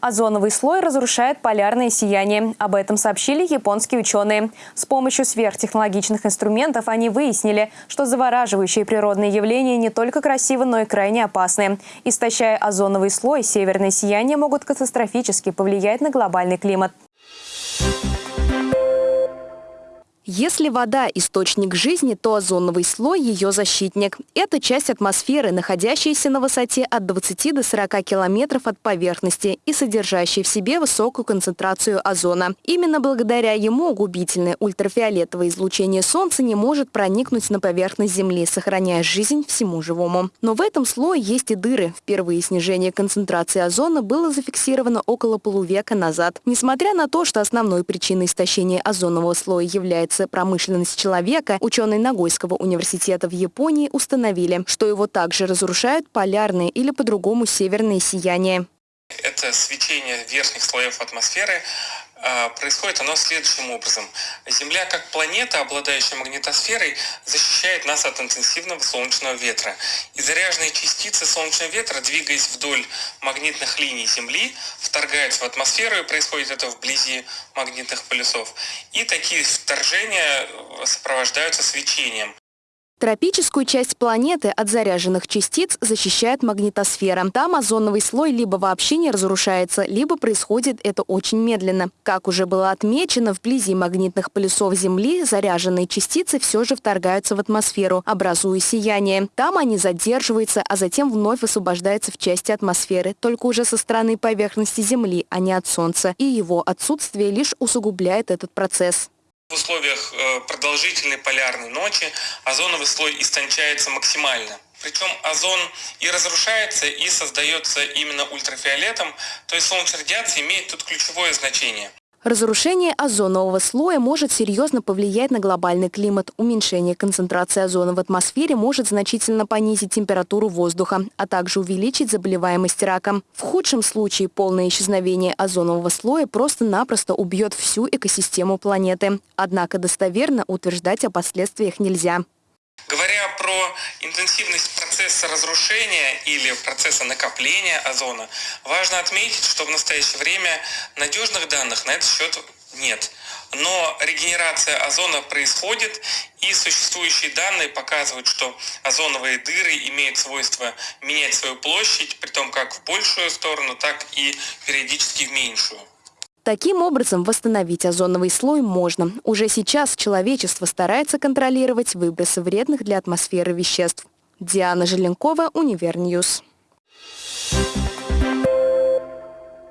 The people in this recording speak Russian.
Озоновый слой разрушает полярное сияние. Об этом сообщили японские ученые. С помощью сверхтехнологичных инструментов они выяснили, что завораживающие природные явления не только красивы, но и крайне опасны. Истощая озоновый слой, северное сияние могут катастрофически повлиять на глобальный климат. Если вода – источник жизни, то озоновый слой – ее защитник. Это часть атмосферы, находящаяся на высоте от 20 до 40 километров от поверхности и содержащая в себе высокую концентрацию озона. Именно благодаря ему губительное ультрафиолетовое излучение Солнца не может проникнуть на поверхность Земли, сохраняя жизнь всему живому. Но в этом слое есть и дыры. Впервые снижение концентрации озона было зафиксировано около полувека назад. Несмотря на то, что основной причиной истощения озонового слоя является является промышленность человека, ученые Нагойского университета в Японии установили, что его также разрушают полярные или по-другому северные сияния. Это свечение верхних слоев атмосферы происходит оно следующим образом. Земля как планета, обладающая магнитосферой, защищает нас от интенсивного солнечного ветра. И заряженные частицы солнечного ветра, двигаясь вдоль магнитных линий Земли, вторгаются в атмосферу, и происходит это вблизи магнитных полюсов. И такие вторжения сопровождаются свечением. Тропическую часть планеты от заряженных частиц защищает магнитосфера. Там озоновый слой либо вообще не разрушается, либо происходит это очень медленно. Как уже было отмечено, вблизи магнитных полюсов Земли заряженные частицы все же вторгаются в атмосферу, образуя сияние. Там они задерживаются, а затем вновь высвобождаются в части атмосферы, только уже со стороны поверхности Земли, а не от Солнца. И его отсутствие лишь усугубляет этот процесс. В условиях э, продолжительной полярной ночи озоновый слой истончается максимально. Причем озон и разрушается, и создается именно ультрафиолетом, то есть солнечная радиация имеет тут ключевое значение. Разрушение озонового слоя может серьезно повлиять на глобальный климат. Уменьшение концентрации озона в атмосфере может значительно понизить температуру воздуха, а также увеличить заболеваемость раком. В худшем случае полное исчезновение озонового слоя просто-напросто убьет всю экосистему планеты. Однако достоверно утверждать о последствиях нельзя. Про интенсивность процесса разрушения или процесса накопления озона, важно отметить, что в настоящее время надежных данных на этот счет нет. Но регенерация озона происходит, и существующие данные показывают, что озоновые дыры имеют свойство менять свою площадь, при том как в большую сторону, так и периодически в меньшую. Таким образом, восстановить озоновый слой можно. Уже сейчас человечество старается контролировать выбросы вредных для атмосферы веществ. Диана Желенкова, Универньюз.